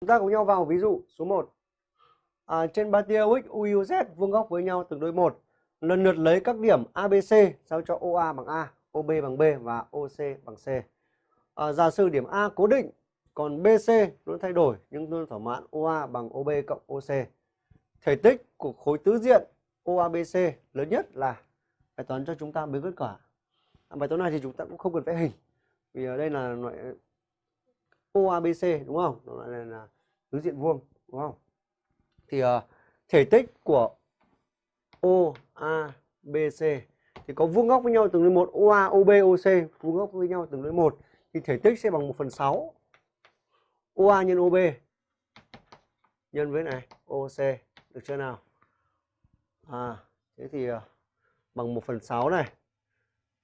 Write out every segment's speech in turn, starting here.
Chúng ta cùng nhau vào ví dụ số 1. À, trên ba tia UX, UI, UZ vuông góc với nhau tương đối một. Lần lượt lấy các điểm ABC sao cho OA bằng A, OB bằng B và OC bằng C. À, giả sử điểm A cố định, còn BC luôn thay đổi nhưng luôn thỏa mãn OA bằng OB cộng OC. Thể tích của khối tứ diện OABC lớn nhất là bài toán cho chúng ta mới kết quả. À, bài toán này thì chúng ta cũng không cần vẽ hình. Vì ở đây là loại OABC đúng không? Nó lại là tứ diện vuông đúng không? Thì uh, thể tích của OABC thì có vuông góc với nhau tương đương một OA, OB, OC vuông góc với nhau tương đương một thì thể tích sẽ bằng 1 phần 6 OA nhân OB nhân với này OC được chưa nào? À thế thì uh, bằng 1 phần 6 này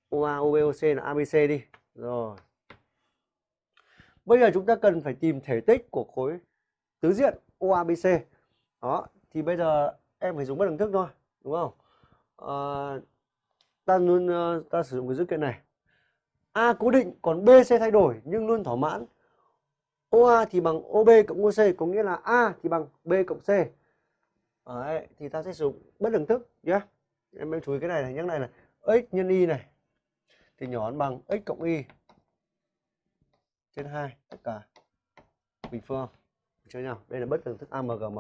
OA, OB, OC là ABC đi. Rồi. Bây giờ chúng ta cần phải tìm thể tích của khối tứ diện OABC. Đó, thì bây giờ em phải dùng bất đẳng thức thôi, đúng không? À, ta luôn ờ, ta sử dụng cái dữ kiện này. A cố định còn BC thay đổi nhưng luôn thỏa mãn. OA thì bằng OB cộng OC có nghĩa là A thì bằng B cộng C. Đấy, thì ta sẽ sử dụng bất đẳng thức nhé. Em em chú ý cái này này, nhắc này là x nhân y này thì nhỏ hơn bằng x cộng y trên 2 tất cả. Bình phương cho nhau. Đây là bất đẳng thức AMGM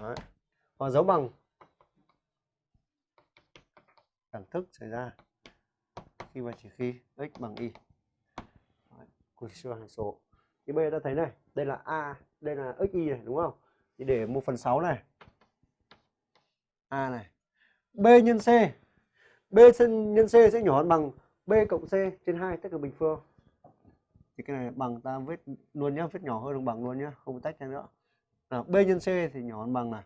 Đấy. và dấu bằng. Đẳng thức xảy ra khi mà chỉ khi x bằng y. Đấy. của siêu hàm số. Thì bây giờ ta thấy này, đây là a, đây là xy này, đúng không? Thì để một phần sáu này. A này. B nhân c. B nhân c sẽ nhỏ hơn bằng b cộng c trên 2 tất cả bình phương. Thì cái này bằng ta viết luôn nhá viết nhỏ hơn đồng bằng luôn nhá không tách ra nữa. Nào b nhân c thì nhỏ hơn bằng này.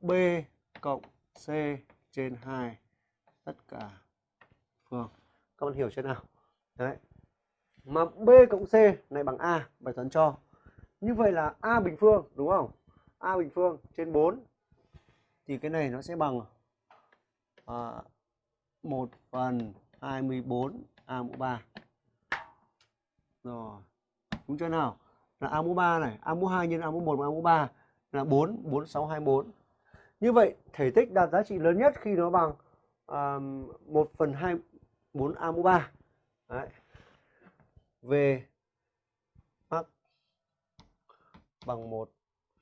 B cộng c trên 2 tất cả phương. Các bạn hiểu chưa nào? Đấy. Mà b cộng c này bằng a bài toán cho. Như vậy là a bình phương đúng không? A bình phương trên 4 thì cái này nó sẽ bằng à, 1 phần 24 A mũ 3. Rồi. Đúng chưa nào? Là A mũ 3 này, A mũ 2 nhân A mũ 1 A mũ 3 là 4, 4, 6, 24. Như vậy, thể tích đạt giá trị lớn nhất khi nó bằng um, 1 phần 2, 4 A mũ 3. Đấy. Về mắc bằng 1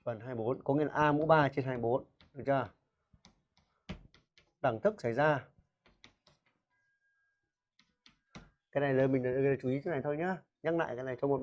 phần 24, có nghĩa là A mũ 3 trên 24. Được chưa? Đẳng thức xảy ra cái này là mình ờ, chú ý cái này thôi nhá. Nhắc lại cái này cho một